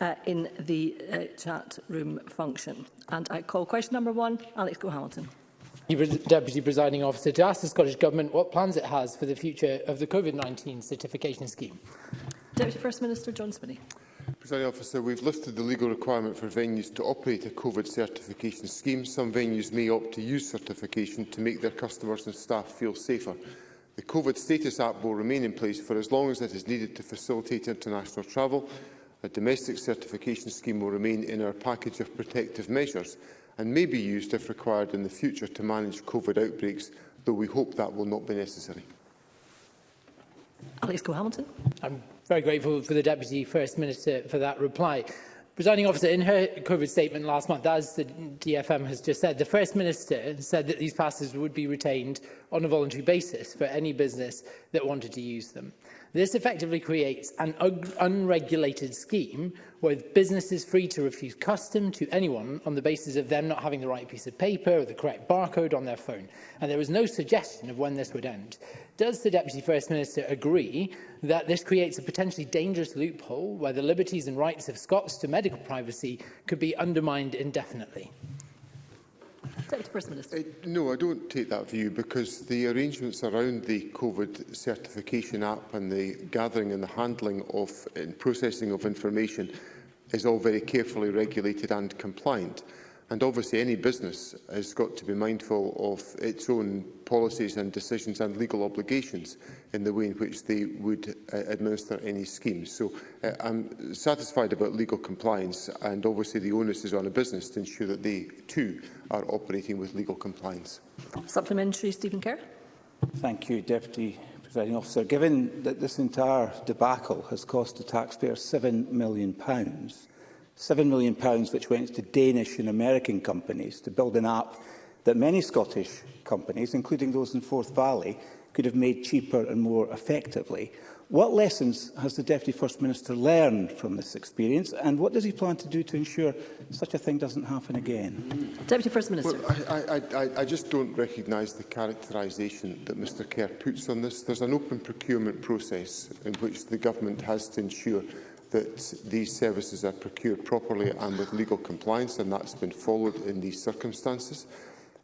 uh, in the uh, chat room function. And I call question number one, Alex Go-Hamilton. Deputy Presiding Officer, to ask the Scottish Government what plans it has for the future of the COVID-19 certification scheme. Deputy First Minister John Spinney. Presiding Officer, we've lifted the legal requirement for venues to operate a COVID certification scheme. Some venues may opt to use certification to make their customers and staff feel safer. The COVID status app will remain in place for as long as it is needed to facilitate international travel The domestic certification scheme will remain in our package of protective measures and may be used if required in the future to manage COVID outbreaks, though we hope that will not be necessary. Alex Cole-Hamilton. I'm very grateful for the Deputy First Minister for that reply. Presiding officer, in her COVID statement last month, as the DFM has just said, the First Minister said that these passes would be retained on a voluntary basis for any business that wanted to use them. This effectively creates an unregulated scheme with businesses free to refuse custom to anyone on the basis of them not having the right piece of paper or the correct barcode on their phone. And there was no suggestion of when this would end. Does the Deputy First Minister agree that this creates a potentially dangerous loophole where the liberties and rights of Scots to medical privacy could be undermined indefinitely? Deputy First Minister. Uh, no, I don't take that view because the arrangements around the COVID certification app and the gathering and the handling of and processing of information is all very carefully regulated and compliant. And obviously any business has got to be mindful of its own policies and decisions and legal obligations in the way in which they would uh, administer any schemes. So uh, I'm satisfied about legal compliance and obviously the onus is on a business to ensure that they too are operating with legal compliance. Supplementary, Stephen Kerr. Thank you, Deputy Presiding Officer. Given that this entire debacle has cost the taxpayer £7 million, pounds, £7 million pounds which went to Danish and American companies to build an app that many Scottish companies, including those in Forth Valley, could have made cheaper and more effectively. What lessons has the Deputy First Minister learned from this experience and what does he plan to do to ensure such a thing doesn't happen again? Deputy First Minister. Well, I, I, I just don't recognise the characterisation that Mr Kerr puts on this. There's an open procurement process in which the government has to ensure that these services are procured properly and with legal compliance, and that's been followed in these circumstances.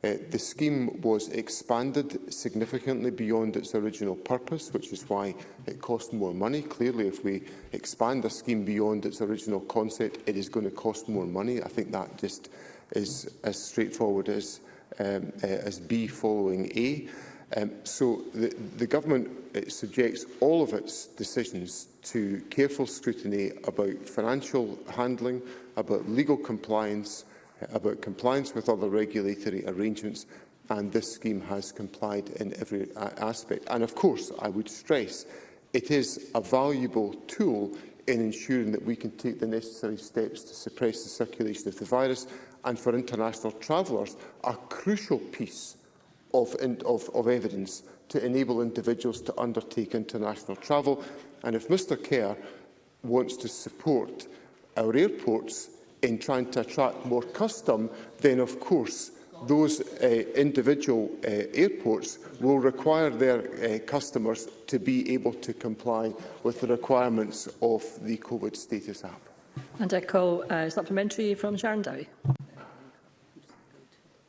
Uh, the scheme was expanded significantly beyond its original purpose, which is why it cost more money. Clearly, if we expand a scheme beyond its original concept, it is going to cost more money. I think that just is as straightforward as, um, uh, as B following A. Um, so the, the government it uh, subjects all of its decisions to careful scrutiny about financial handling, about legal compliance, uh, about compliance with other regulatory arrangements, and this scheme has complied in every uh, aspect. And of course, I would stress, it is a valuable tool in ensuring that we can take the necessary steps to suppress the circulation of the virus and for international travellers, a crucial piece of, of, of evidence to enable individuals to undertake international travel. And if Mr Kerr wants to support our airports in trying to attract more custom, then of course those uh, individual uh, airports will require their uh, customers to be able to comply with the requirements of the COVID status app. And I call uh, supplementary from Sharon Dowie.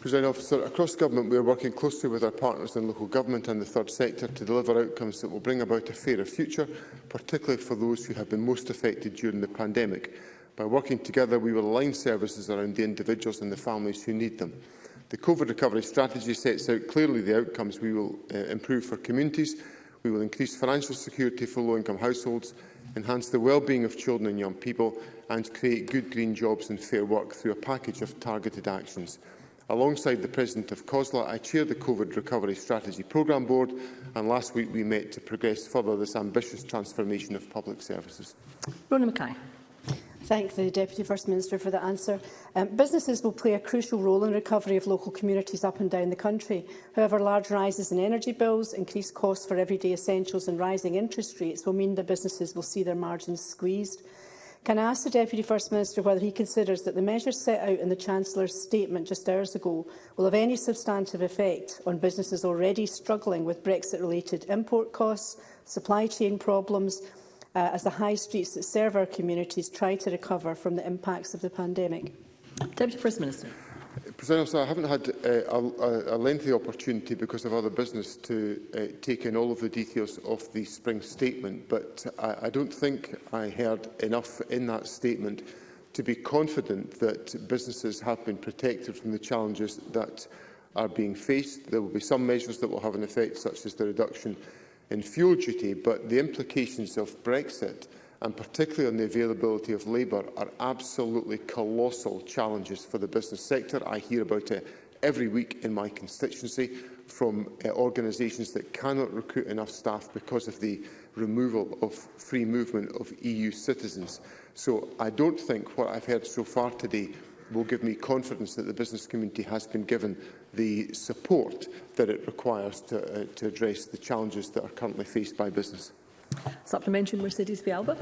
President Officer, across government we are working closely with our partners in local government and the third sector to deliver outcomes that will bring about a fairer future, particularly for those who have been most affected during the pandemic. By working together, we will align services around the individuals and the families who need them. The COVID recovery strategy sets out clearly the outcomes we will uh, improve for communities. We will increase financial security for low-income households, enhance the well-being of children and young people, and create good green jobs and fair work through a package of targeted actions. Alongside the President of COSLA, I chair the COVID Recovery Strategy Programme Board, and last week we met to progress further this ambitious transformation of public services. Ronan Mackay. Thank the Deputy First Minister for the answer. Um, businesses will play a crucial role in the recovery of local communities up and down the country. However, large rises in energy bills, increased costs for everyday essentials and rising interest rates will mean that businesses will see their margins squeezed. Can I ask the Deputy First Minister whether he considers that the measures set out in the Chancellor's statement just hours ago will have any substantive effect on businesses already struggling with Brexit-related import costs, supply chain problems, uh, as the high streets that serve our communities try to recover from the impacts of the pandemic? Deputy First Minister. President I haven't had uh, a, a, lengthy opportunity because of other business to uh, take in all of the details of the spring statement, but I, I don't think I heard enough in that statement to be confident that businesses have been protected from the challenges that are being faced. There will be some measures that will have an effect, such as the reduction in fuel duty, but the implications of Brexit – and particularly on the availability of labour, are absolutely colossal challenges for the business sector. I hear about it every week in my constituency from uh, organisations that cannot recruit enough staff because of the removal of free movement of EU citizens. So I don't think what I've heard so far today will give me confidence that the business community has been given the support that it requires to, uh, to address the challenges that are currently faced by business. Supplementary Mercedes Vialba.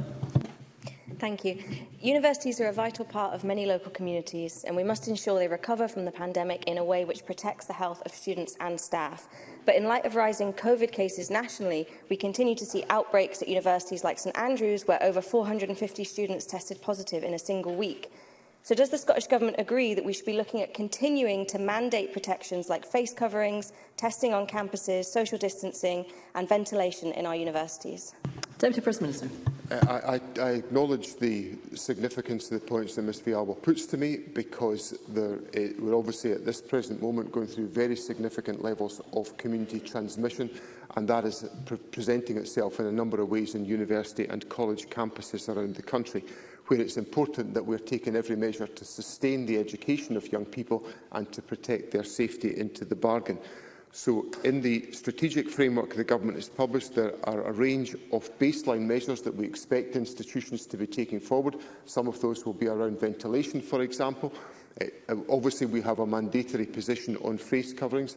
Thank you. Universities are a vital part of many local communities and we must ensure they recover from the pandemic in a way which protects the health of students and staff. But in light of rising COVID cases nationally, we continue to see outbreaks at universities like St Andrews where over 450 students tested positive in a single week. So does the Scottish Government agree that we should be looking at continuing to mandate protections like face coverings, testing on campuses, social distancing and ventilation in our universities? Deputy First Minister. Uh, I, I, I acknowledge the significance of the points that Ms Vialba puts to me because there, it, eh, we're obviously at this present moment going through very significant levels of community transmission and that is pre presenting itself in a number of ways in university and college campuses around the country where it's important that we're taking every measure to sustain the education of young people and to protect their safety into the bargain. So in the strategic framework the government has published, there are a range of baseline measures that we expect institutions to be taking forward. Some of those will be around ventilation, for example. Uh, obviously, we have a mandatory position on face coverings.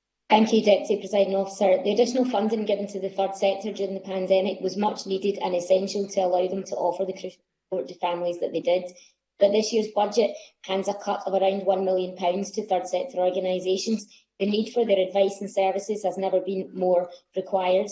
Thank you, Deputy Presiding Officer. The additional funding given to the third sector during the pandemic was much needed and essential to allow them to offer the crucial support to families that they did. But this year's budget hands a cut of around £1 million to third sector organisations. The need for their advice and services has never been more required,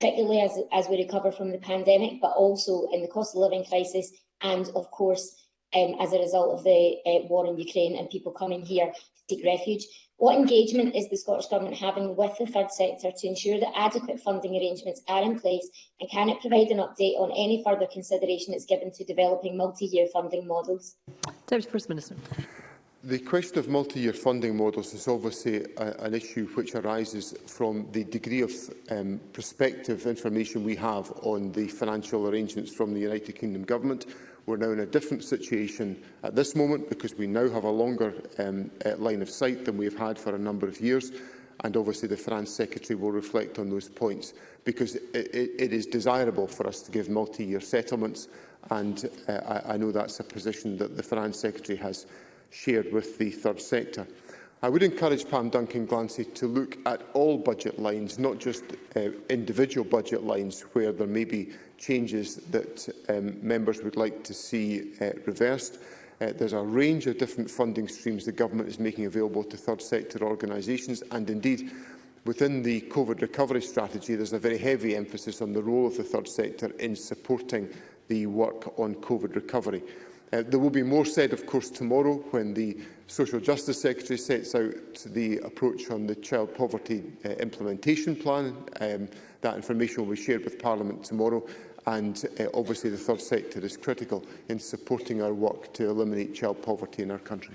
particularly as, as we recover from the pandemic, but also in the cost of living crisis and, of course, um, as a result of the uh, war in Ukraine and people coming here to seek refuge. What engagement is the Scottish Government having with the third sector to ensure that adequate funding arrangements are in place and can it provide an update on any further consideration it's given to developing multi-year funding models? Deputy First Minister. The question of multi-year funding models is obviously a, an issue which arises from the degree of um, prospective information we have on the financial arrangements from the United Kingdom Government We're now in a different situation at this moment because we now have a longer um, eh, line of sight than we've had for a number of years. And obviously the France Secretary will reflect on those points because it, it, it is desirable for us to give multi-year settlements. And uh, I, I know that's a position that the France Secretary has shared with the third sector. I would encourage Pam Duncan Glancy to look at all budget lines, not just uh, individual budget lines where there may be changes that um, members would like to see uh, reversed. Uh, there's a range of different funding streams the government is making available to third sector organisations and indeed within the COVID recovery strategy there's a very heavy emphasis on the role of the third sector in supporting the work on COVID recovery. Uh, there will be more said of course tomorrow when the Social Justice Secretary sets out the approach on the Child Poverty uh, Implementation Plan. Um, that information will be shared with Parliament tomorrow and uh, obviously the third sector is critical in supporting our work to eliminate child poverty in our country.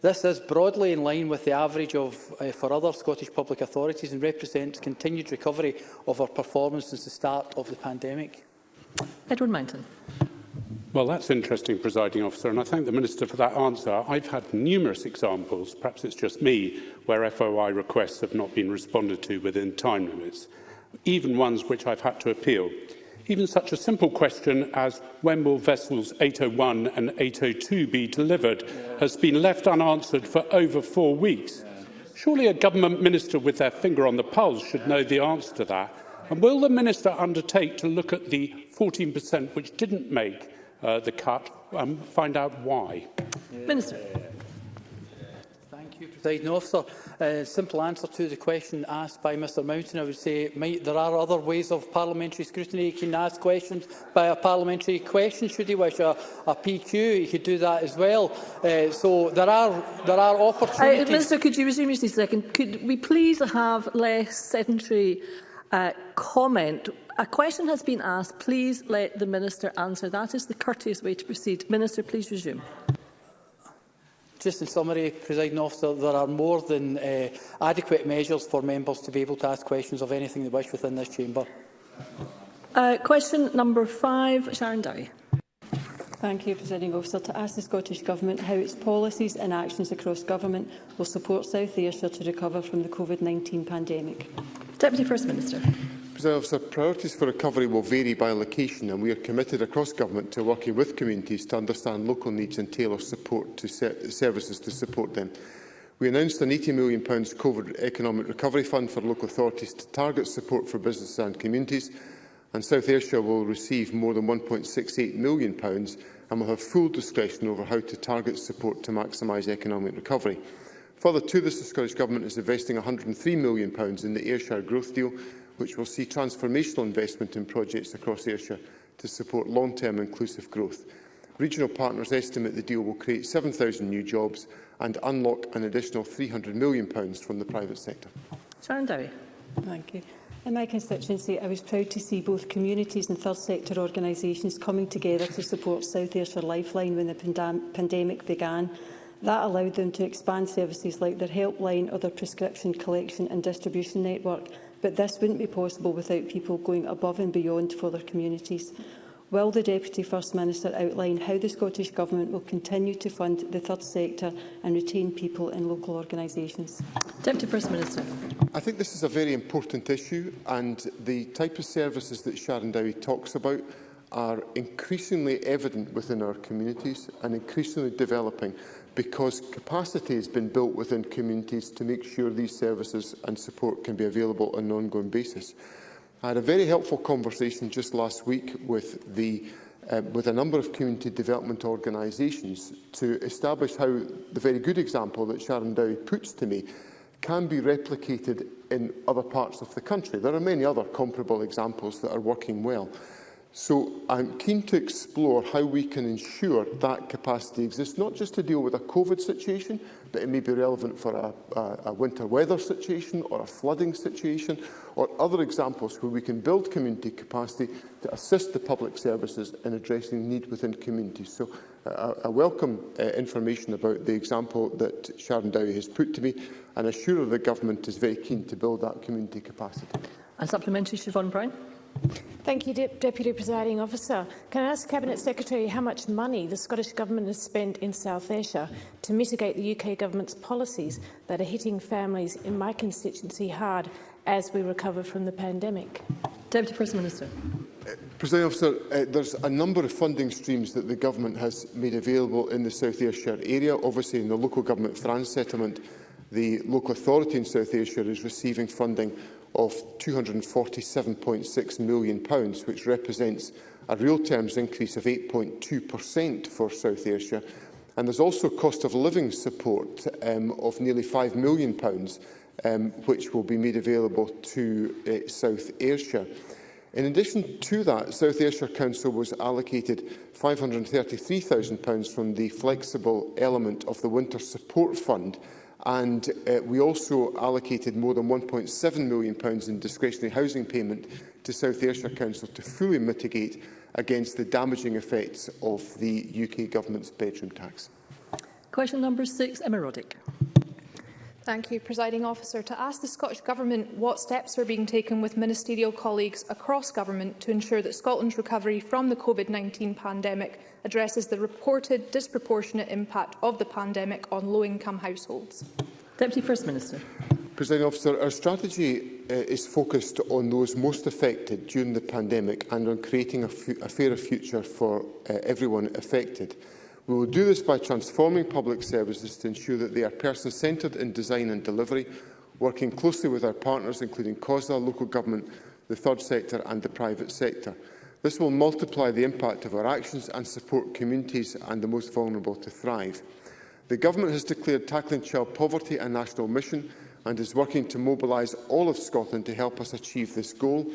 This is broadly in line with the average of, uh, for other Scottish public authorities and represents continued recovery of our performance since the start of the pandemic. Edward Mountain. Well, that's interesting, presiding officer, and I thank the Minister for that answer. I've had numerous examples, perhaps it's just me, where FOI requests have not been responded to within time limits, even ones which I've had to appeal. Even such a simple question as when will vessels 801 and 802 be delivered yeah. has been left unanswered for over four weeks. Yeah. Surely a government minister with their finger on the pulse should yeah. know the answer to that. And will the minister undertake to look at the 14% which didn't make uh, the cut and um, find out why. Yeah. Minister. Thank you, President Officer. Uh, simple answer to the question asked by Mr Mountain, I would say might, there are other ways of parliamentary scrutiny. He can ask questions by a parliamentary question, should he wish, a, a PQ, he could do that as well. Uh, so there are, there are uh, opportunities. Uh, Minister, could you resume just a second? Could we please have less sedentary uh, comment. A question has been asked. Please let the Minister answer. That is the courteous way to proceed. Minister, please resume. Just in summary, President Officer, there are more than uh, adequate measures for members to be able to ask questions of anything they wish within this chamber. Uh, question number five, Sharon Dowie. Thank you, Presiding Officer. To ask the Scottish Government how its policies and actions across government will support South Ayrshire to recover from the COVID-19 pandemic. Deputy First Minister. Officer, priorities for recovery will vary by location and we are committed across government to working with communities to understand local needs and tailor support to services to support them. We announced an £80 million COVID economic recovery fund for local authorities to target support for businesses and communities and South Ayrshire will receive more than £1.68 million and will have full discretion over how to target support to maximise economic recovery. Further to this, the Scottish Government is investing £103 million in the Ayrshire Growth Deal, which will see transformational investment in projects across Ayrshire to support long-term inclusive growth. Regional partners estimate the deal will create 7,000 new jobs and unlock an additional £300 million from the private sector. Sharon Dowie. Thank you. In my constituency, I was proud to see both communities and third sector organisations coming together to support South Ayrshire Lifeline when the pandem pandemic began. That allowed them to expand services like their helpline or their prescription collection and distribution network, but this wouldn't be possible without people going above and beyond for their communities. Will the Deputy First Minister outline how the Scottish Government will continue to fund the third sector and retain people in local organisations? Deputy First Minister. I think this is a very important issue and the type of services that Sharon Dowie talks about are increasingly evident within our communities and increasingly developing because capacity has been built within communities to make sure these services and support can be available on an ongoing basis. I had a very helpful conversation just last week with, the, uh, with a number of community development organisations to establish how the very good example that Sharon Dowie puts to me can be replicated in other parts of the country. There are many other comparable examples that are working well. So I'm keen to explore how we can ensure that capacity exists, not just to deal with a COVID situation, but it may be relevant for a, a, a winter weather situation or a flooding situation or other examples where we can build community capacity to assist the public services in addressing need within communities. So uh, I welcome uh, information about the example that Sharon Dowie has put to me and assure the government is very keen to build that community capacity. And supplementary, Siobhan Brown. Thank you, De Deputy Presiding Officer. Can I ask Cabinet Secretary how much money the Scottish Government has spent in South Ayrshire to mitigate the UK Government's policies that are hitting families in my constituency hard as we recover from the pandemic? Deputy First Minister. Uh, President Officer, uh, there's a number of funding streams that the Government has made available in the South Ayrshire area. Obviously, in the Local Government France settlement, the local authority in South Ayrshire is receiving funding of £247.6 million, which represents a real terms increase of 8.2% for South Ayrshire. And there's also cost of living support um, of nearly £5 million, um, which will be made available to uh, South Ayrshire. In addition to that, South Ayrshire Council was allocated £533,000 from the flexible element of the Winter Support Fund and uh, we also allocated more than £1.7 million in discretionary housing payment to South Ayrshire Council to fully mitigate against the damaging effects of the UK Government's bedroom tax. Question number six, Emma Roddick. Thank you, Presiding Officer. To ask the Scottish Government what steps are being taken with ministerial colleagues across government to ensure that Scotland's recovery from the COVID-19 pandemic addresses the reported disproportionate impact of the pandemic on low-income households. Deputy First Minister. Presiding Officer, our strategy uh, is focused on those most affected during the pandemic and on creating a, a fairer future for uh, everyone affected. We will do this by transforming public services to ensure that they are person-centred in design and delivery, working closely with our partners, including COSLA, local government, the third sector and the private sector. This will multiply the impact of our actions and support communities and the most vulnerable to thrive. The Government has declared tackling child poverty a national mission and is working to mobilise all of Scotland to help us achieve this goal,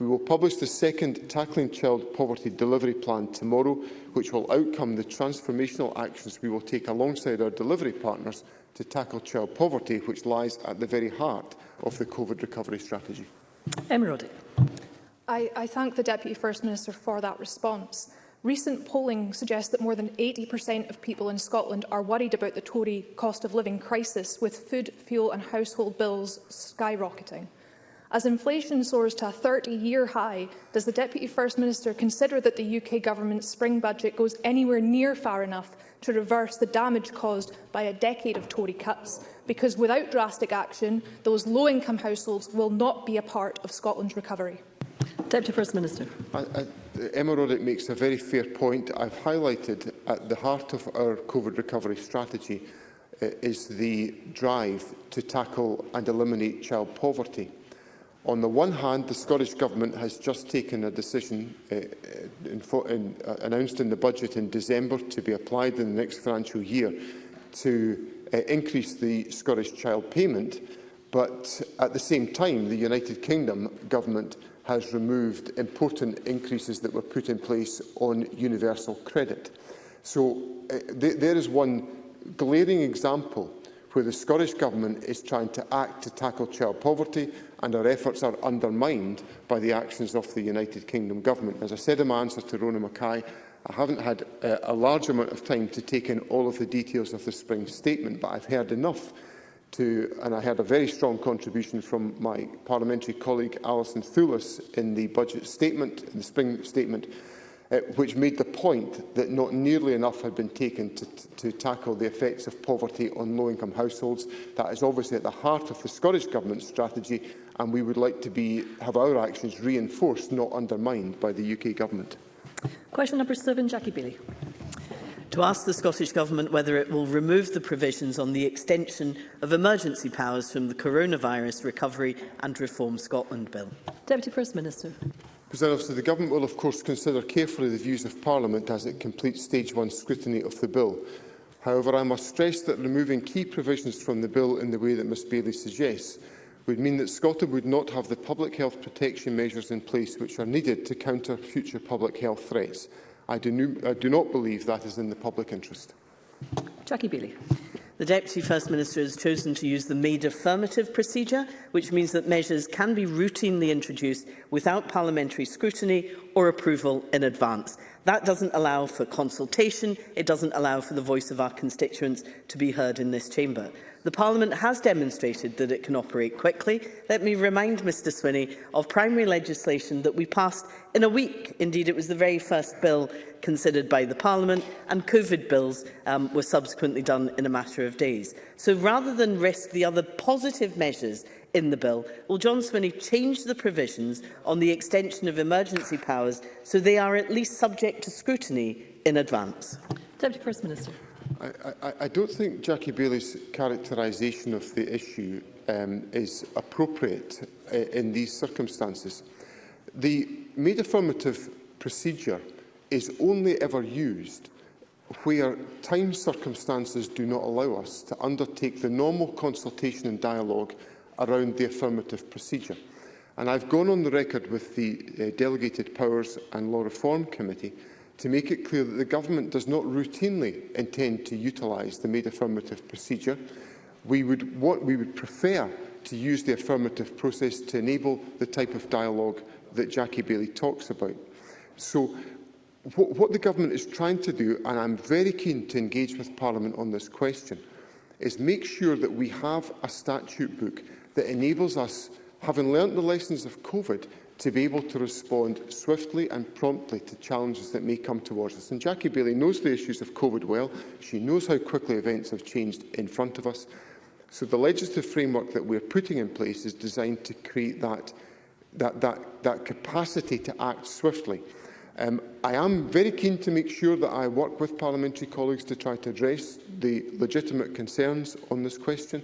We will publish the second Tackling Child Poverty Delivery Plan tomorrow, which will outcome the transformational actions we will take alongside our delivery partners to tackle child poverty, which lies at the very heart of the COVID recovery strategy. Emma I, I thank the Deputy First Minister for that response. Recent polling suggests that more than 80% of people in Scotland are worried about the Tory cost of living crisis, with food, fuel and household bills skyrocketing. As inflation soars to a 30-year high, does the Deputy First Minister consider that the UK Government's spring budget goes anywhere near far enough to reverse the damage caused by a decade of Tory cuts? Because without drastic action, those low-income households will not be a part of Scotland's recovery. Deputy First Minister. I, I, Emma Roddick makes a very fair point. I've highlighted at the heart of our COVID recovery strategy uh, is the drive to tackle and eliminate child poverty. On the one hand, the Scottish Government has just taken a decision uh, in, uh, announced in the budget in December to be applied in the next financial year to uh, increase the Scottish child payment, but at the same time, the United Kingdom Government has removed important increases that were put in place on universal credit. So uh, th there is one glaring example where the Scottish Government is trying to act to tackle child poverty and our efforts are undermined by the actions of the United Kingdom Government. As I said in my answer to Rona Mackay, I haven't had uh, a large amount of time to take in all of the details of the spring statement, but I've heard enough to, and I had a very strong contribution from my parliamentary colleague Alison Thulis in the budget statement, in the spring statement, uh, which made the point that not nearly enough had been taken to, to tackle the effects of poverty on low-income households. That is obviously at the heart of the Scottish Government's strategy, and we would like to be, have our actions reinforced, not undermined by the UK Government. Question number seven, Jackie Bailey. To ask the Scottish Government whether it will remove the provisions on the extension of emergency powers from the Coronavirus Recovery and Reform Scotland Bill. Deputy First Minister. President Officer, the Government will of course consider carefully the views of Parliament as it completes stage one scrutiny of the bill. However, I must stress that removing key provisions from the bill in the way that Ms Bailey suggests would mean that Scotland would not have the public health protection measures in place which are needed to counter future public health threats. I do, I do not believe that is in the public interest. Jackie Bailey. The Deputy First Minister has chosen to use the made affirmative procedure, which means that measures can be routinely introduced without parliamentary scrutiny or approval in advance. That doesn't allow for consultation, it doesn't allow for the voice of our constituents to be heard in this chamber. The Parliament has demonstrated that it can operate quickly. Let me remind Mr Swinney of primary legislation that we passed in a week. Indeed, it was the very first bill considered by the Parliament, and COVID bills um, were subsequently done in a matter of days. So rather than risk the other positive measures in the bill, will John Swinney change the provisions on the extension of emergency powers so they are at least subject to scrutiny in advance? Deputy First Minister. I, I, I don't think Jackie Bailey's characterisation of the issue um, is appropriate uh, in these circumstances. The made affirmative procedure is only ever used where time circumstances do not allow us to undertake the normal consultation and dialogue around the affirmative procedure. And I've gone on the record with the uh, Delegated Powers and Law Reform Committee to make it clear that the Government does not routinely intend to utilise the made affirmative procedure. We would, what we would prefer to use the affirmative process to enable the type of dialogue that Jackie Bailey talks about. So what, what the Government is trying to do, and I'm very keen to engage with Parliament on this question, is make sure that we have a statute book that enables us, having learnt the lessons of COVID, to be able to respond swiftly and promptly to challenges that may come towards us. And Jackie Bailey knows the issues of COVID well. She knows how quickly events have changed in front of us. So the legislative framework that we're putting in place is designed to create that, that, that, that capacity to act swiftly. Um, I am very keen to make sure that I work with parliamentary colleagues to try to address the legitimate concerns on this question,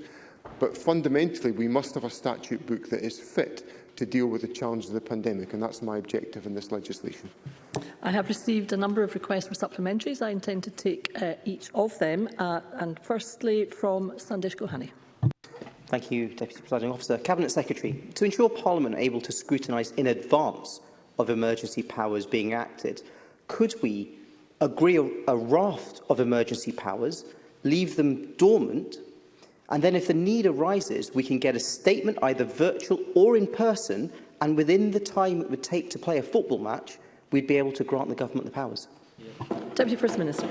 but fundamentally we must have a statute book that is fit to deal with the challenge of the pandemic, and that's my objective in this legislation. I have received a number of requests for supplementaries. I intend to take uh, each of them, uh, and firstly from Sandesh Gohani. Thank you, Deputy Presiding Officer. Cabinet Secretary, to ensure Parliament are able to scrutinise in advance of emergency powers being acted, could we agree a raft of emergency powers, leave them dormant And then if the need arises, we can get a statement either virtual or in person, and within the time it would take to play a football match, we'd be able to grant the government the powers. Yeah. Deputy First Minister.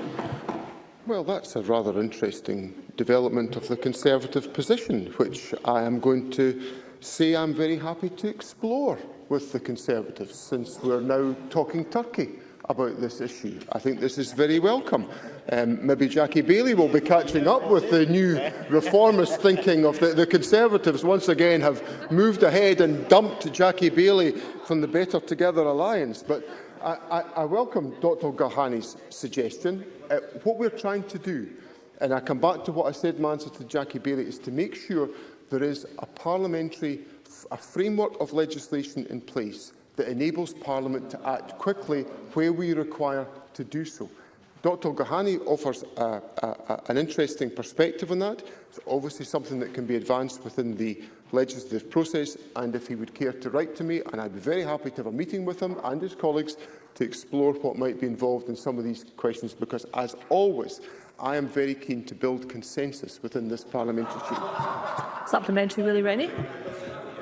Well, that's a rather interesting development of the Conservative position, which I am going to say I'm very happy to explore with the Conservatives, since we're now talking Turkey about this issue. I think this is very welcome. Um, maybe Jackie Bailey will be catching up with the new reformist thinking of the, the Conservatives once again have moved ahead and dumped Jackie Bailey from the Better Together Alliance. But I, I, I welcome Dr Gahani's suggestion. Uh, what we're trying to do, and I come back to what I said in my answer to Jackie Bailey, is to make sure there is a parliamentary a framework of legislation in place that enables Parliament to act quickly where we require to do so. Dr Gohani offers a, a, a, an interesting perspective on that. It's obviously something that can be advanced within the legislative process, and if he would care to write to me, and I'd be very happy to have a meeting with him and his colleagues to explore what might be involved in some of these questions, because, as always, I am very keen to build consensus within this parliamentary group. Supplementary, Willie Rennie.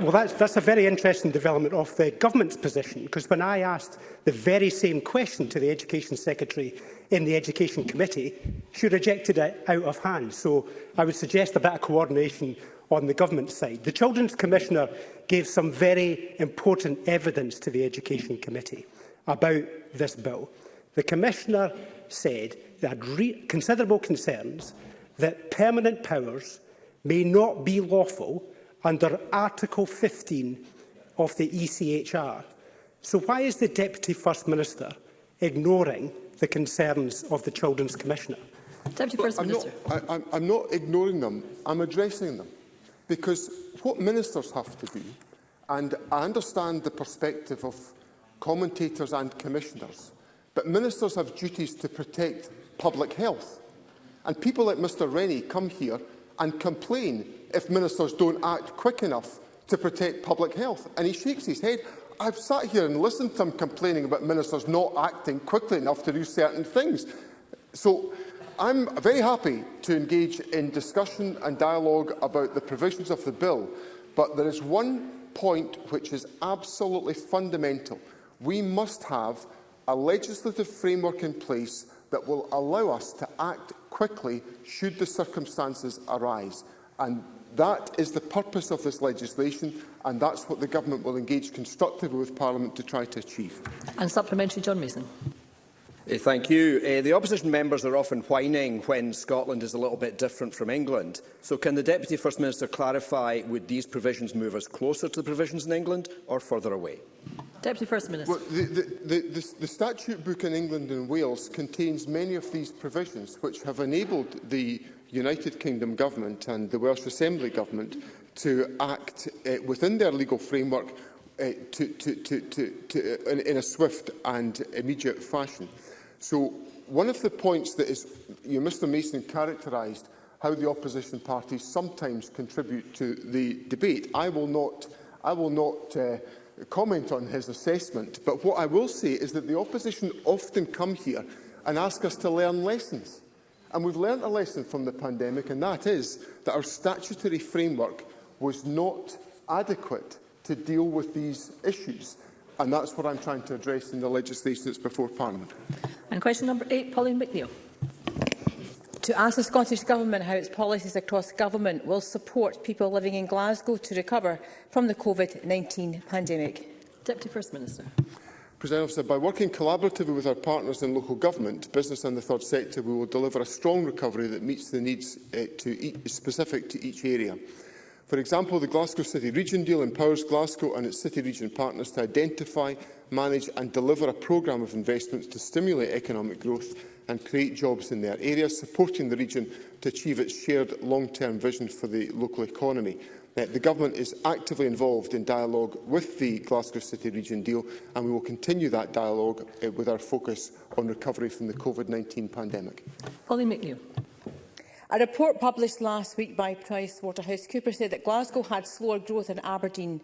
Well, that's, that's a very interesting development of the government's position, because when I asked the very same question to the Education Secretary in the Education Committee, she rejected it out of hand. So I would suggest a bit of coordination on the government side. The Children's Commissioner gave some very important evidence to the Education Committee about this bill. The Commissioner said they had considerable concerns that permanent powers may not be lawful under Article 15 of the ECHR. So why is the Deputy First Minister ignoring the concerns of the Children's Commissioner? Deputy First I'm Minister. Not, I, I'm, I'm not ignoring them, I'm addressing them. Because what ministers have to do, and I understand the perspective of commentators and commissioners, but ministers have duties to protect public health. And people like Mr Rennie come here and complain if ministers don't act quick enough to protect public health. And he shakes his head. I've sat here and listened to him complaining about ministers not acting quickly enough to do certain things. So I'm very happy to engage in discussion and dialogue about the provisions of the bill, but there is one point which is absolutely fundamental. We must have a legislative framework in place that will allow us to act quickly should the circumstances arise. And that is the purpose of this legislation, and that's what the Government will engage constructively with Parliament to try to achieve. And supplementary, John Mason. Eh, thank you. Uh, the opposition members are often whining when Scotland is a little bit different from England. So can the Deputy First Minister clarify, would these provisions move us closer to the provisions in England or further away? Deputy First Minister. Well, the, the, the, the, the statute book in England and Wales contains many of these provisions which have enabled the United Kingdom Government and the Welsh Assembly Government to act uh, within their legal framework uh, to, to, to, to, to, in, in a swift and immediate fashion. So one of the points that is, you know, Mr Mason characterised how the opposition parties sometimes contribute to the debate. I will not, I will not uh, comment on his assessment, but what I will say is that the opposition often come here and ask us to learn lessons. And we've learnt a lesson from the pandemic, and that is that our statutory framework was not adequate to deal with these issues. And that's what I'm trying to address in the legislation that's before Parliament. And question number eight, Pauline McNeill to ask the Scottish Government how its policies across government will support people living in Glasgow to recover from the COVID-19 pandemic. Deputy First Minister. President Officer, by working collaboratively with our partners in local government, business and the third sector, we will deliver a strong recovery that meets the needs uh, to each, specific to each area. For example, the Glasgow City Region deal empowers Glasgow and its city region partners to identify, manage and deliver a programme of investments to stimulate economic growth and create jobs in their areas, supporting the region to achieve its shared long-term vision for the local economy. Uh, the Government is actively involved in dialogue with the Glasgow City Region deal and we will continue that dialogue uh, with our focus on recovery from the COVID-19 pandemic. Polly McNeill. A report published last week by PricewaterhouseCoopers said that Glasgow had slower growth in Aberdeen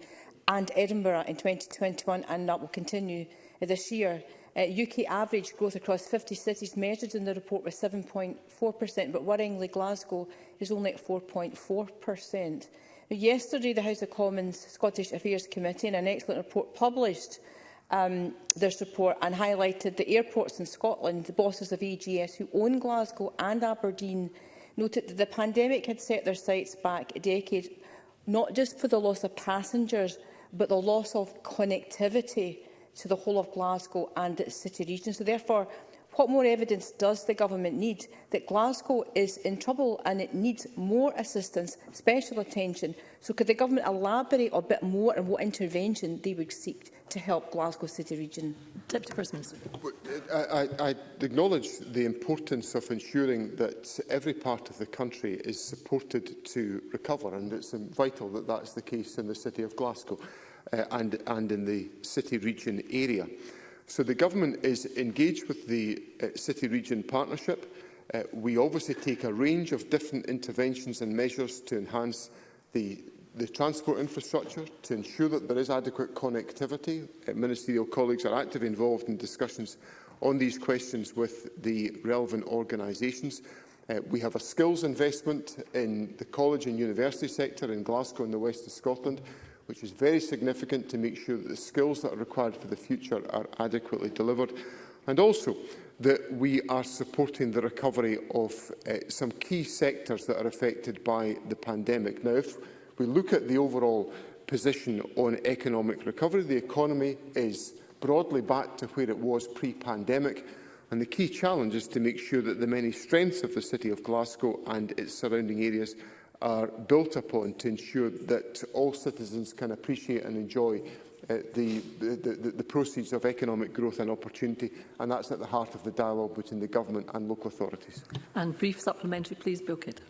and Edinburgh in 2021 and that will continue this year. Uh, UK average growth across 50 cities measured in the report was 7.4%, but worryingly Glasgow is only at 4.4%. Yesterday, the House of Commons Scottish Affairs Committee, in an excellent report, published um, their support and highlighted the airports in Scotland, the bosses of EGS who own Glasgow and Aberdeen, noted that the pandemic had set their sights back a decade, not just for the loss of passengers, but the loss of connectivity to the whole of Glasgow and its city region. So therefore, what more evidence does the government need that Glasgow is in trouble and it needs more assistance, special attention? So could the government elaborate a bit more on what intervention they would seek to help Glasgow City Region? Deputy First Minister. I, I, I acknowledge the importance of ensuring that every part of the country is supported to recover, and it's vital that that's the case in the City of Glasgow uh, and, and in the city region area. So the government is engaged with the uh, city region partnership. Uh, we obviously take a range of different interventions and measures to enhance the, the transport infrastructure, to ensure that there is adequate connectivity. Uh, ministerial colleagues are actively involved in discussions on these questions with the relevant organisations. Uh, we have a skills investment in the college and university sector in Glasgow and the west of Scotland. Mm -hmm which is very significant to make sure that the skills that are required for the future are adequately delivered, and also that we are supporting the recovery of uh, some key sectors that are affected by the pandemic. Now, if we look at the overall position on economic recovery, the economy is broadly back to where it was pre-pandemic, and the key challenge is to make sure that the many strengths of the City of Glasgow and its surrounding areas are built upon to ensure that all citizens can appreciate and enjoy uh, the, the, the, the proceeds of economic growth and opportunity, and that's at the heart of the dialogue between the government and local authorities. And brief supplementary, please, Bill Kidd.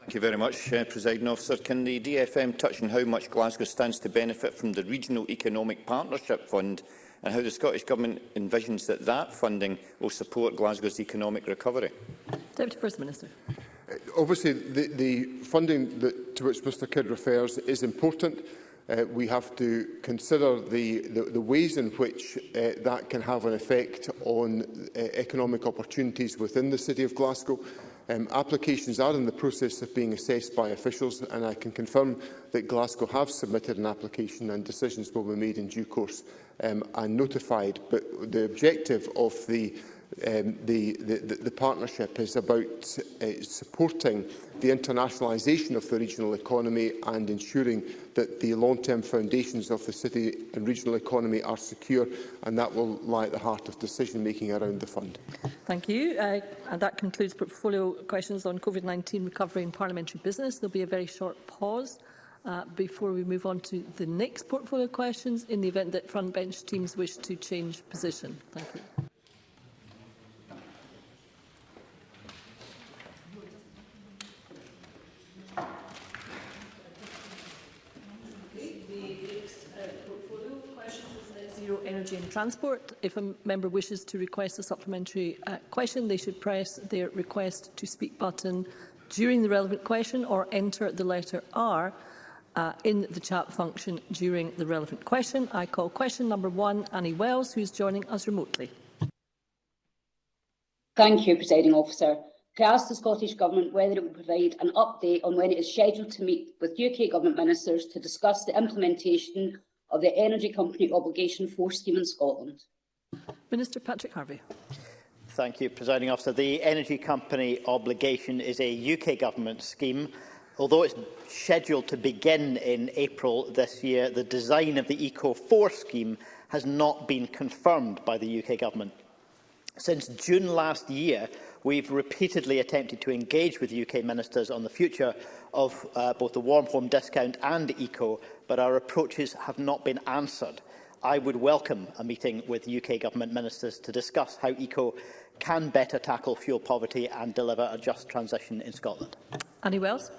Thank you very much, uh, President Officer. Can the DFM touch on how much Glasgow stands to benefit from the Regional Economic Partnership Fund and how the Scottish Government envisions that that funding will support Glasgow's economic recovery? Deputy First Minister. Uh, obviously, the, the funding that, to which Mr Kidd refers is important. Uh, we have to consider the, the, the ways in which uh, that can have an effect on uh, economic opportunities within the City of Glasgow. Um, applications are in the process of being assessed by officials and I can confirm that Glasgow have submitted an application and decisions will be made in due course um, and notified. But the objective of the um, the, the, the partnership is about uh, supporting the internationalisation of the regional economy and ensuring that the long-term foundations of the city and regional economy are secure, and that will lie at the heart of decision-making around the fund. Thank you. Uh, and that concludes portfolio questions on COVID-19 recovery and parliamentary business. There will be a very short pause. Uh, before we move on to the next portfolio questions, in the event that front bench teams wish to change position. Thank you. Transport. If a member wishes to request a supplementary uh, question, they should press their request to speak button during the relevant question or enter the letter R uh, in the chat function during the relevant question. I call question number one, Annie Wells, who is joining us remotely. Thank you, Presiding Officer. To ask the Scottish Government whether it will provide an update on when it is scheduled to meet with UK Government ministers to discuss the implementation of the Energy Company Obligation Force Scheme in Scotland? Minister Patrick Harvey. Thank you, Presiding Officer. The Energy Company Obligation is a UK Government scheme. Although it's scheduled to begin in April this year, the design of the ECO4 scheme has not been confirmed by the UK Government. Since June last year, we've repeatedly attempted to engage with UK ministers on the future of uh, both the warm home discount and eco, but our approaches have not been answered. I would welcome a meeting with UK Government ministers to discuss how ECO can better tackle fuel poverty and deliver a just transition in Scotland. Annie Wells.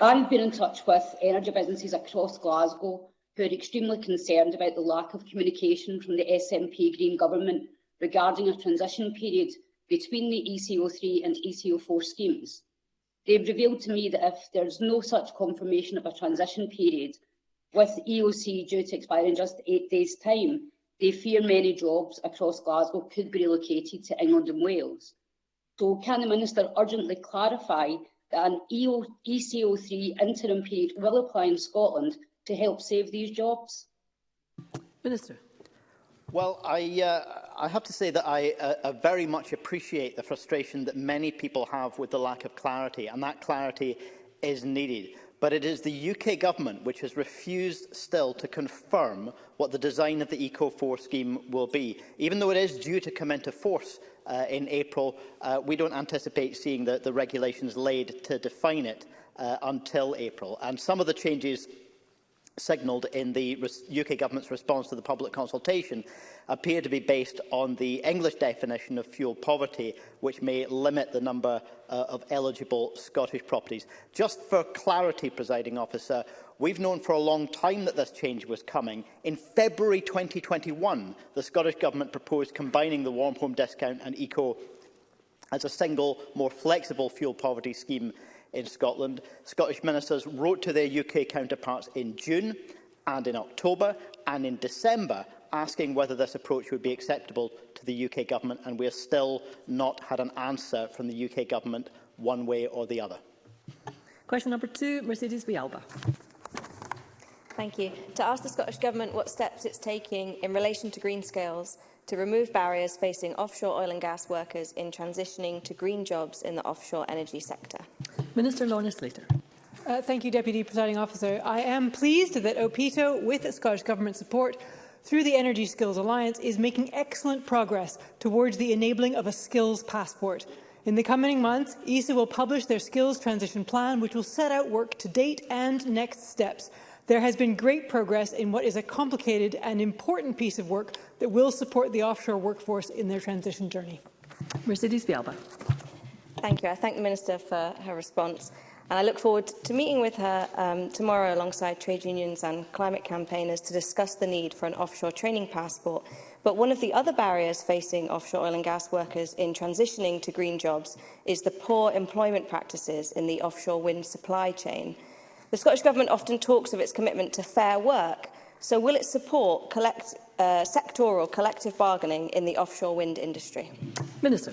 I've been in touch with energy businesses across Glasgow who are extremely concerned about the lack of communication from the SNP Green Government regarding a transition period between the ECO3 and ECO4 schemes. They've revealed to me that if there's no such confirmation of a transition period, with EOC due to expire in just eight days' time, they fear many jobs across Glasgow could be relocated to England and Wales. So can the Minister urgently clarify that an EO, ECO3 interim period will apply in Scotland to help save these jobs? Minister. Well, I, uh, I have to say that I uh, uh, very much appreciate the frustration that many people have with the lack of clarity, and that clarity is needed. But it is the UK government which has refused still to confirm what the design of the ECO4 scheme will be. Even though it is due to come into force uh, in April, uh, we don't anticipate seeing the, the regulations laid to define it uh, until April. And some of the changes signalled in the UK government's response to the public consultation appear to be based on the English definition of fuel poverty, which may limit the number uh, of eligible Scottish properties. Just for clarity, presiding officer, we've known for a long time that this change was coming. In February 2021, the Scottish government proposed combining the warm home discount and eco as a single, more flexible fuel poverty scheme in Scotland. Scottish ministers wrote to their UK counterparts in June and in October and in December asking whether this approach would be acceptable to the UK government and we have still not had an answer from the UK government one way or the other. Question number two, Mercedes Bialba. Thank you. To ask the Scottish Government what steps it's taking in relation to green scales to remove barriers facing offshore oil and gas workers in transitioning to green jobs in the offshore energy sector. Minister Lorna Slater. Uh, thank you, Deputy Presiding Officer. I am pleased that OPITO, with Scottish Government support, through the Energy Skills Alliance, is making excellent progress towards the enabling of a skills passport. In the coming months, ESA will publish their skills transition plan, which will set out work to date and next steps. There has been great progress in what is a complicated and important piece of work that will support the offshore workforce in their transition journey. Mercedes Bialba. Thank you. I thank the Minister for her response. And I look forward to meeting with her um, tomorrow alongside trade unions and climate campaigners to discuss the need for an offshore training passport. But one of the other barriers facing offshore oil and gas workers in transitioning to green jobs is the poor employment practices in the offshore wind supply chain. The Scottish Government often talks of its commitment to fair work, so will it support collect, uh, sectoral collective bargaining in the offshore wind industry? Minister.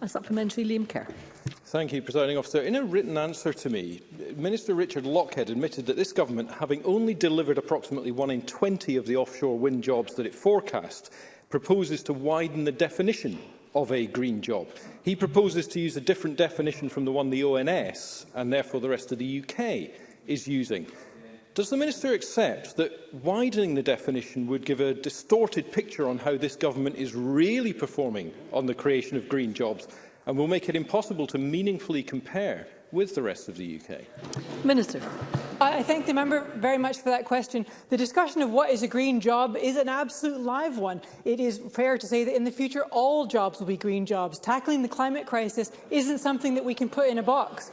A supplementary, Liam Kerr. Thank you, Presiding Officer. In a written answer to me, Minister Richard Lockhead admitted that this government, having only delivered approximately one in 20 of the offshore wind jobs that it forecast, proposes to widen the definition of a green job. He proposes to use a different definition from the one the ONS, and therefore the rest of the UK, is using. Does the Minister accept that widening the definition would give a distorted picture on how this government is really performing on the creation of green jobs and will make it impossible to meaningfully compare with the rest of the UK? Minister. I thank the member very much for that question. The discussion of what is a green job is an absolute live one. It is fair to say that in the future all jobs will be green jobs. Tackling the climate crisis isn't something that we can put in a box.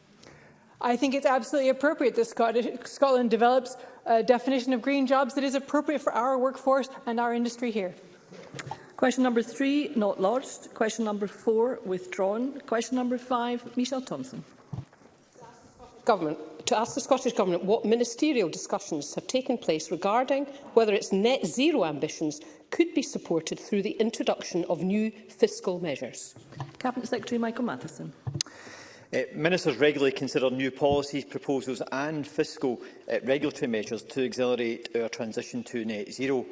I think it's absolutely appropriate that Scottish, Scotland develops a definition of green jobs that is appropriate for our workforce and our industry here. Question number three, not lodged. Question number four, withdrawn. Question number five, Michelle Thompson. Government to ask the Scottish Government what ministerial discussions have taken place regarding whether its net zero ambitions could be supported through the introduction of new fiscal measures. Cabinet Secretary Michael Matheson. Uh, ministers regularly consider new policies, proposals and fiscal uh, regulatory measures to accelerate our transition to net zero.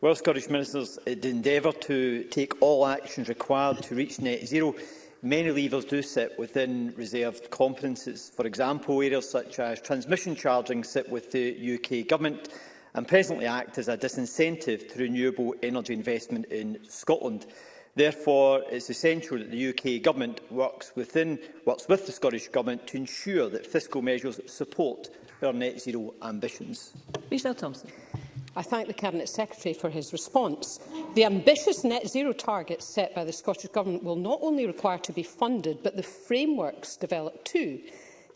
While Scottish ministers uh, endeavour to take all actions required to reach net zero, many levers do sit within reserved competences. For example, areas such as transmission charging sit with the UK Government and presently act as a disincentive to renewable energy investment in Scotland. Therefore, it is essential that the UK Government works, within, works with the Scottish Government to ensure that fiscal measures support our net zero ambitions. Michelle Thompson. I thank the Cabinet Secretary for his response. The ambitious net zero targets set by the Scottish Government will not only require to be funded, but the frameworks developed too.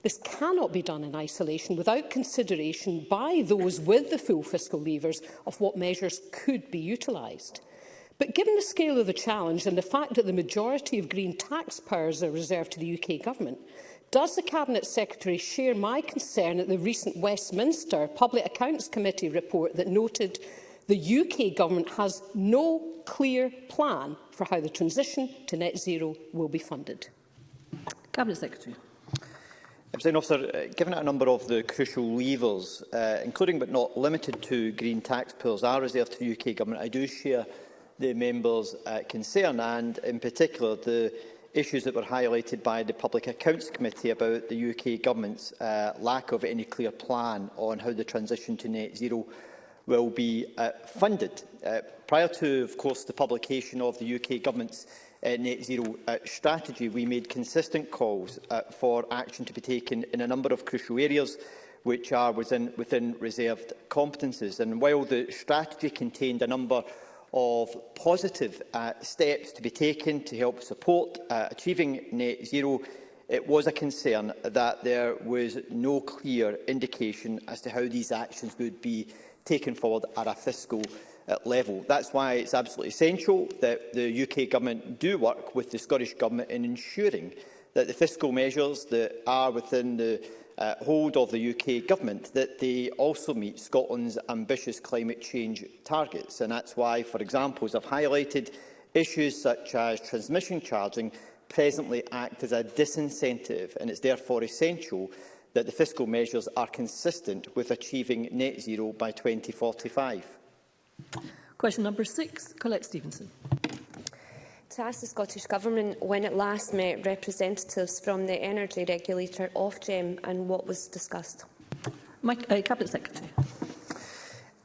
This cannot be done in isolation without consideration by those with the full fiscal levers of what measures could be utilised. But given the scale of the challenge and the fact that the majority of green tax powers are reserved to the UK Government, Does the Cabinet Secretary share my concern at the recent Westminster Public Accounts Committee report that noted the UK government has no clear plan for how the transition to net zero will be funded? Cabinet Secretary. President Officer, uh, given that a number of the crucial levers, uh, including but not limited to green tax pools, are reserved to the UK Government, I do share the members' uh, concern and, in particular, the issues that were highlighted by the Public Accounts Committee about the UK Government's uh, lack of any clear plan on how the transition to net zero will be uh, funded. Uh, prior to, of course, the publication of the UK Government's uh, net zero uh, strategy, we made consistent calls uh, for action to be taken in a number of crucial areas which are within, within reserved competences. And while the strategy contained a number of positive uh, steps to be taken to help support uh, achieving net zero, it was a concern that there was no clear indication as to how these actions would be taken forward at a fiscal uh, level. That's why it's absolutely essential that the UK Government do work with the Scottish Government in ensuring that the fiscal measures that are within the uh, hold of the UK Government that they also meet Scotland's ambitious climate change targets. And that's why, for example, as I've highlighted, issues such as transmission charging presently act as a disincentive, and it's therefore essential that the fiscal measures are consistent with achieving net zero by 2045. Question number six, Colette Stevenson to ask the Scottish Government when it last met representatives from the energy regulator, Ofgem, and what was discussed. My, uh, Cabinet Secretary.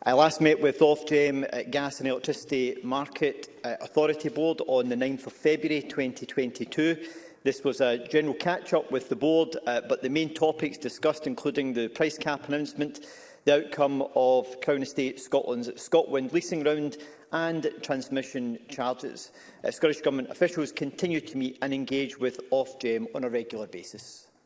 I last met with Ofgem uh, Gas and Electricity Market uh, Authority Board on the 9th of February 2022. This was a general catch-up with the board, uh, but the main topics discussed, including the price cap announcement, the outcome of Crown Estate Scotland's ScotWind leasing round and transmission charges. Uh, Scottish Government officials continue to meet and engage with Ofgem on a regular basis.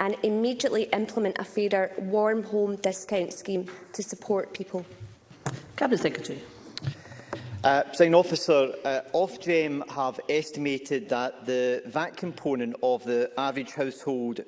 and immediately implement a fairer warm home discount scheme to support people? Cabinet Secretary. Uh, President Officer, uh, Ofgem have estimated that the VAT component of the average household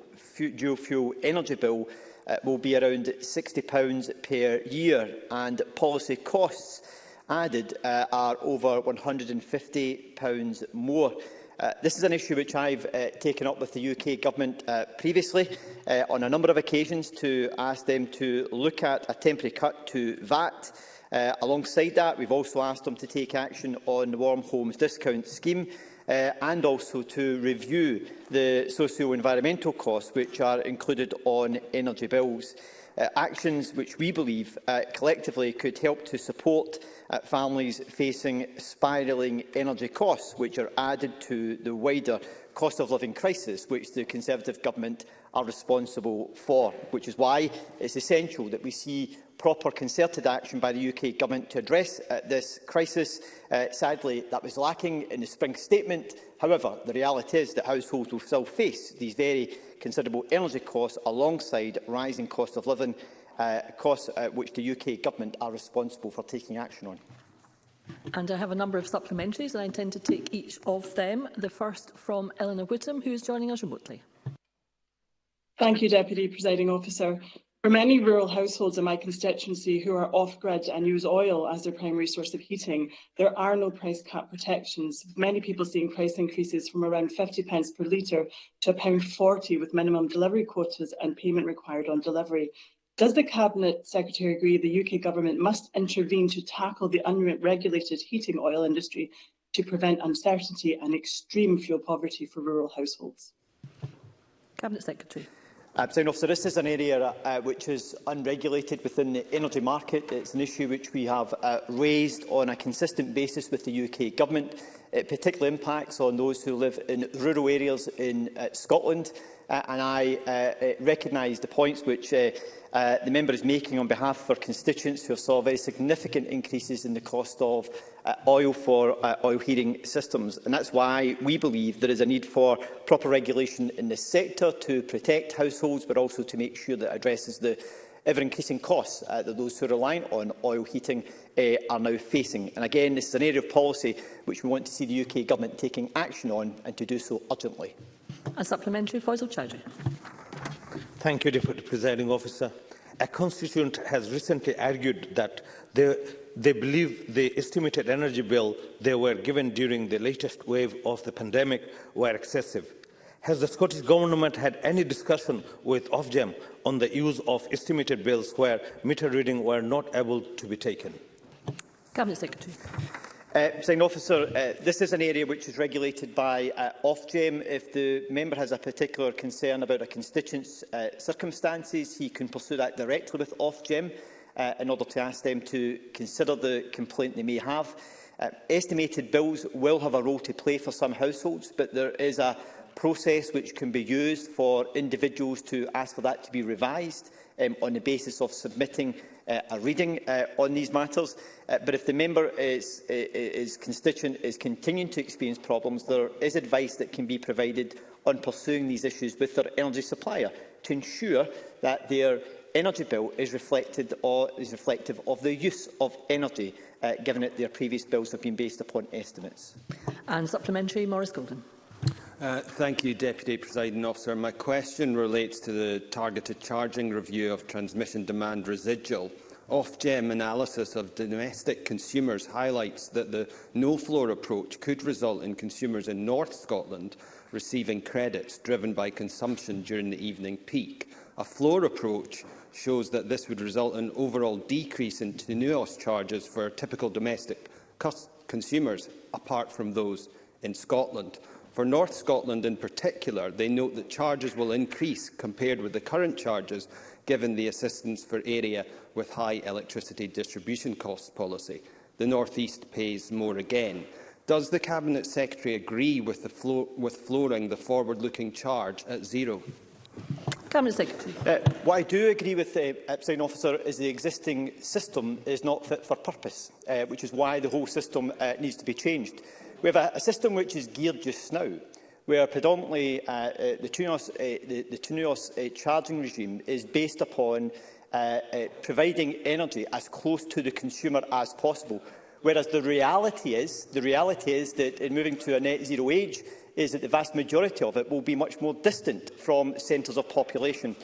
dual fuel energy bill uh, will be around £60 per year and policy costs added uh, are over £150 more. Uh, this is an issue which I've uh, taken up with the UK Government uh, previously uh, on a number of occasions to ask them to look at a temporary cut to VAT. Uh, alongside that, we've also asked them to take action on the Warm Homes Discount Scheme uh, and also to review the socio-environmental costs which are included on energy bills. Uh, actions which we believe uh, collectively could help to support uh, families facing spiralling energy costs, which are added to the wider cost of living crisis which the Conservative government are responsible for, which is why it's essential that we see proper concerted action by the UK Government to address uh, this crisis. Uh, sadly, that was lacking in the spring statement. However, the reality is that households will still face these very considerable energy costs alongside rising cost of living, uh, costs uh, which the UK Government are responsible for taking action on. And I have a number of supplementaries, and I intend to take each of them. The first from Eleanor Whittam, who is joining us remotely. Thank you, Deputy Presiding Officer. For many rural households in my constituency who are off-grid and use oil as their primary source of heating, there are no price cap protections, many people seeing price increases from around 50 pence per litre to forty, with minimum delivery quotas and payment required on delivery. Does the Cabinet Secretary agree the UK Government must intervene to tackle the unregulated heating oil industry to prevent uncertainty and extreme fuel poverty for rural households? Cabinet Secretary. Uh, so, Officer, this is an area uh, which is unregulated within the energy market. It's an issue which we have uh, raised on a consistent basis with the UK Government. It particularly impacts on those who live in rural areas in uh, Scotland. Uh, and I uh, recognise the points which uh, uh, the member is making on behalf of her constituents who have saw very significant increases in the cost of uh, oil for uh, oil heating systems. And that's why we believe there is a need for proper regulation in this sector to protect households, but also to make sure that it addresses the ever-increasing costs uh, that those who rely on oil heating uh, are now facing. And again, this is an area of policy which we want to see the UK Government taking action on and to do so urgently. A supplementary, Faisal Chowdhury. Thank you, Deputy Presiding Officer. A constituent has recently argued that the they believe the estimated energy bill they were given during the latest wave of the pandemic were excessive. Has the Scottish Government had any discussion with Ofgem on the use of estimated bills where meter reading were not able to be taken? Cabinet Secretary. Uh, Sign officer, uh, this is an area which is regulated by uh, Ofgem. If the member has a particular concern about a constituent's uh, circumstances, he can pursue that directly with Ofgem uh, in order to ask them to consider the complaint they may have. Uh, estimated bills will have a role to play for some households, but there is a process which can be used for individuals to ask for that to be revised um, on the basis of submitting uh, a reading uh, on these matters. Uh, but if the member is, is constituent is continuing to experience problems, there is advice that can be provided on pursuing these issues with their energy supplier to ensure that their energy bill is, reflected or is reflective of the use of energy, uh, given that their previous bills have been based upon estimates. And supplementary, Maurice Golden. Uh, thank you, Deputy Presiding Officer. My question relates to the targeted charging review of transmission demand residual. Ofgem analysis of domestic consumers highlights that the no-floor approach could result in consumers in North Scotland receiving credits driven by consumption during the evening peak. A floor approach shows that this would result in an overall decrease in TNUOS charges for typical domestic consumers, apart from those in Scotland. For North Scotland in particular, they note that charges will increase compared with the current charges given the assistance for area with high electricity distribution costs policy. The North East pays more again. Does the Cabinet Secretary agree with, the flo with flooring the forward-looking charge at zero? Cameron Secretary. Uh, what I do agree with the uh, Epstein officer is the existing system is not fit for purpose, uh, which is why the whole system uh, needs to be changed. We have a, a system which is geared just now, where predominantly uh, uh, the Tunios, uh, the, the Tunios uh, charging regime is based upon uh, uh, providing energy as close to the consumer as possible. Whereas the reality is, the reality is that in moving to a net zero age, is that the vast majority of it will be much more distant from centres of population.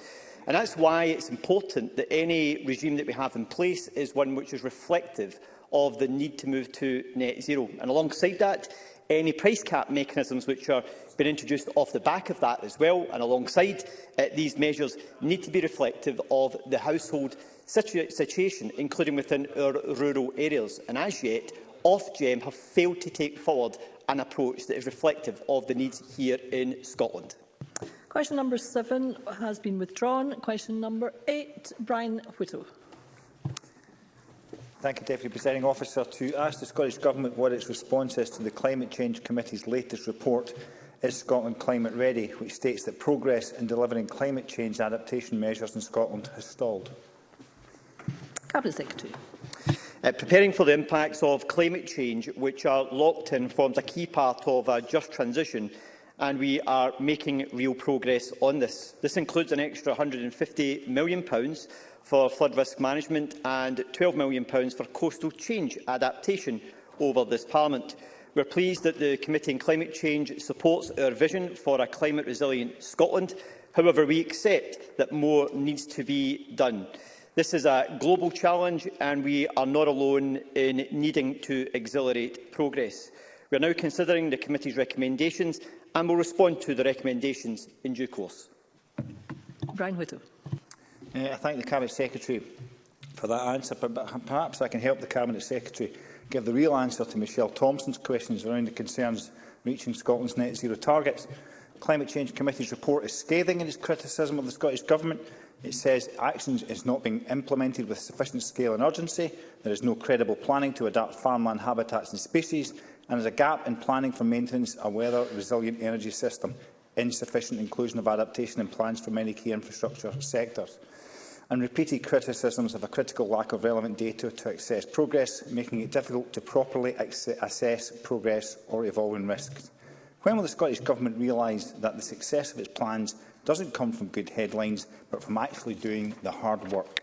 And that's why it's important that any regime that we have in place is one which is reflective of the need to move to net zero. And alongside that, any price cap mechanisms which are been introduced off the back of that as well, and alongside uh, these measures need to be reflective of the household situ situation, including within our rural areas. And as yet, Ofgem have failed to take forward an approach that is reflective of the needs here in Scotland. Question number seven has been withdrawn. Question number eight, Brian Whittle. Thank you, Deputy Presiding Officer. To ask the Scottish Government what its response is to the Climate Change Committee's latest report, Is Scotland Climate Ready?, which states that progress in delivering climate change adaptation measures in Scotland has stalled. Cabinet Secretary. Uh, preparing for the impacts of climate change, which are locked in, forms a key part of a just transition, and we are making real progress on this. This includes an extra £150 million for flood risk management and £12 million for coastal change adaptation over this Parliament. We are pleased that the Committee on Climate Change supports our vision for a climate-resilient Scotland. However, we accept that more needs to be done. This is a global challenge and we are not alone in needing to accelerate progress. We are now considering the committee's recommendations and will respond to the recommendations in due course. Brian Whittle. Uh, I thank the Cabinet Secretary for that answer, but perhaps I can help the Cabinet Secretary give the real answer to Michelle Thompson's questions around the concerns reaching Scotland's net zero targets. Climate Change Committee's report is scathing in its criticism of the Scottish Government It says action is not being implemented with sufficient scale and urgency, there is no credible planning to adapt farmland habitats and species, and there's a gap in planning for maintenance of a weather-resilient energy system, insufficient inclusion of adaptation in plans for many key infrastructure sectors, and repeated criticisms of a critical lack of relevant data to assess progress, making it difficult to properly assess progress or evolving risks. When will the Scottish Government realise that the success of its plans doesn't come from good headlines, but from actually doing the hard work.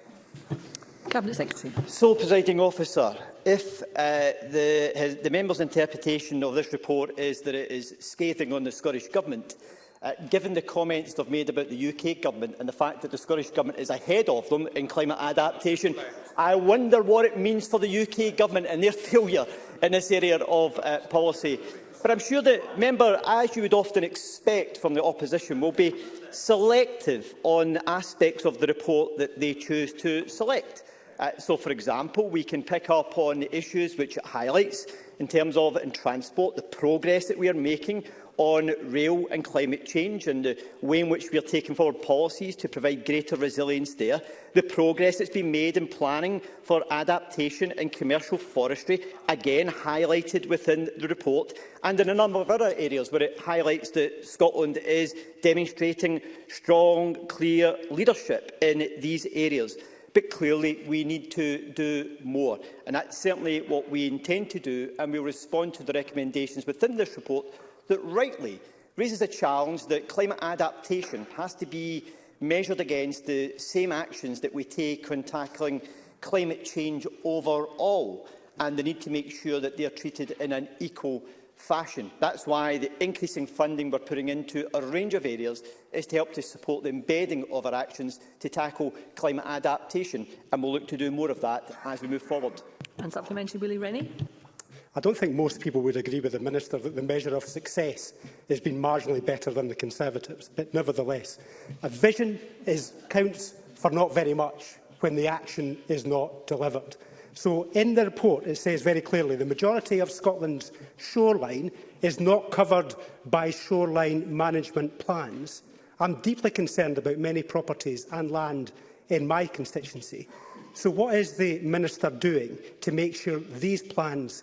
Cabinet Secretary. So, presiding officer, if uh, the, his, the member's interpretation of this report is that it is scathing on the Scottish Government, uh, given the comments they've made about the UK Government and the fact that the Scottish Government is ahead of them in climate adaptation, I wonder what it means for the UK Government and their failure in this area of uh, policy. But I'm sure the Member, as you would often expect from the opposition, will be selective on aspects of the report that they choose to select. Uh, so, for example, we can pick up on issues which it highlights in terms of in transport, the progress that we are making on rail and climate change and the way in which we are taking forward policies to provide greater resilience there, the progress that's been made in planning for adaptation and commercial forestry, again highlighted within the report, and in a number of other areas where it highlights that Scotland is demonstrating strong, clear leadership in these areas. But clearly, we need to do more. And that's certainly what we intend to do, and we'll respond to the recommendations within this report that rightly raises the challenge that climate adaptation has to be measured against the same actions that we take when tackling climate change overall and the need to make sure that they are treated in an equal fashion. That's why the increasing funding we're putting into a range of areas is to help to support the embedding of our actions to tackle climate adaptation, and we'll look to do more of that as we move forward. And supplementary, Willie Rennie. I don't think most people would agree with the Minister that the measure of success has been marginally better than the Conservatives, but nevertheless, a vision is, counts for not very much when the action is not delivered. So in the report it says very clearly the majority of Scotland's shoreline is not covered by shoreline management plans. I'm deeply concerned about many properties and land in my constituency. So what is the Minister doing to make sure these plans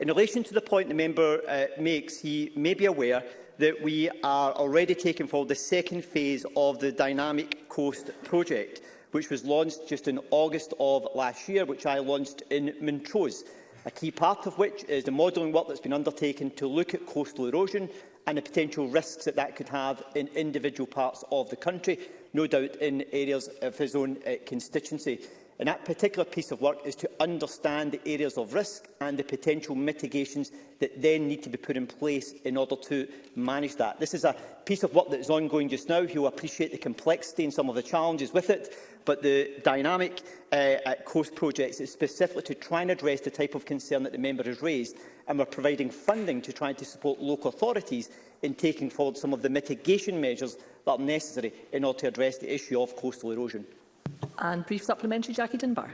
In relation to the point the member uh, makes, he may be aware that we are already taking forward the second phase of the Dynamic Coast project which was launched just in August of last year, which I launched in Montrose, a key part of which is the modelling work that's been undertaken to look at coastal erosion and the potential risks that that could have in individual parts of the country, no doubt in areas of his own uh, constituency. And that particular piece of work is to understand the areas of risk and the potential mitigations that then need to be put in place in order to manage that. This is a piece of work that is ongoing just now. will appreciate the complexity and some of the challenges with it but the dynamic uh, at Coast projects is specifically to try and address the type of concern that the member has raised, and we're providing funding to try to support local authorities in taking forward some of the mitigation measures that are necessary in order to address the issue of coastal erosion. And brief supplementary, Jackie Dunbar.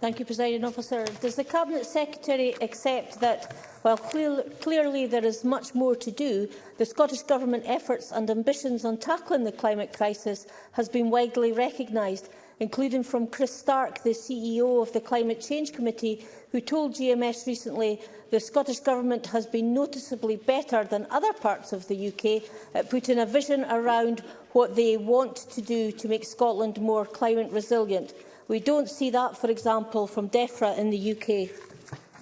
Thank you, President Officer. Does the Cabinet Secretary accept that, while clear, clearly there is much more to do, the Scottish Government efforts and ambitions on tackling the climate crisis has been widely recognised, including from Chris Stark, the CEO of the Climate Change Committee, who told GMS recently the Scottish Government has been noticeably better than other parts of the UK at putting a vision around what they want to do to make Scotland more climate resilient. We don't see that, for example, from DEFRA in the UK.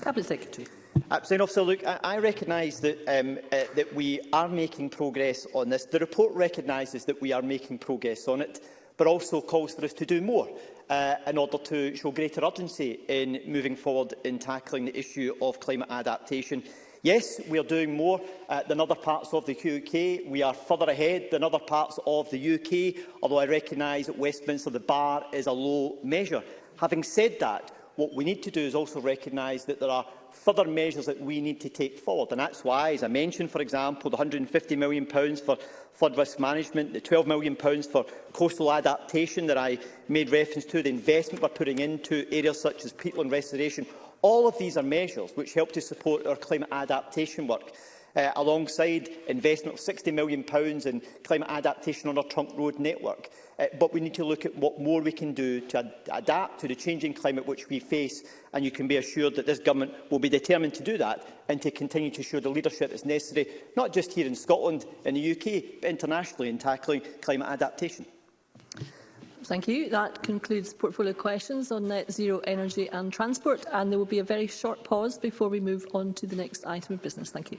Cabinet Secretary. Uh, Absolutely. Officer, look, I, I recognise that, um, uh, that we are making progress on this. The report recognises that we are making progress on it, but also calls for us to do more uh, in order to show greater urgency in moving forward in tackling the issue of climate adaptation Yes, we are doing more uh, than other parts of the UK. We are further ahead than other parts of the UK, although I recognise that Westminster the bar is a low measure. Having said that, what we need to do is also recognise that there are further measures that we need to take forward. And that's why, as I mentioned, for example, the £150 million for flood risk management, the £12 million for coastal adaptation that I made reference to, the investment we're putting into areas such as peatland restoration, All of these are measures which help to support our climate adaptation work, uh, alongside investment of £60 million in climate adaptation on our trunk road network. Uh, but we need to look at what more we can do to ad adapt to the changing climate which we face, and you can be assured that this government will be determined to do that and to continue to show the leadership is necessary, not just here in Scotland and the UK, but internationally in tackling climate adaptation. Thank you. That concludes portfolio questions on net zero energy and transport. And there will be a very short pause before we move on to the next item of business. Thank you.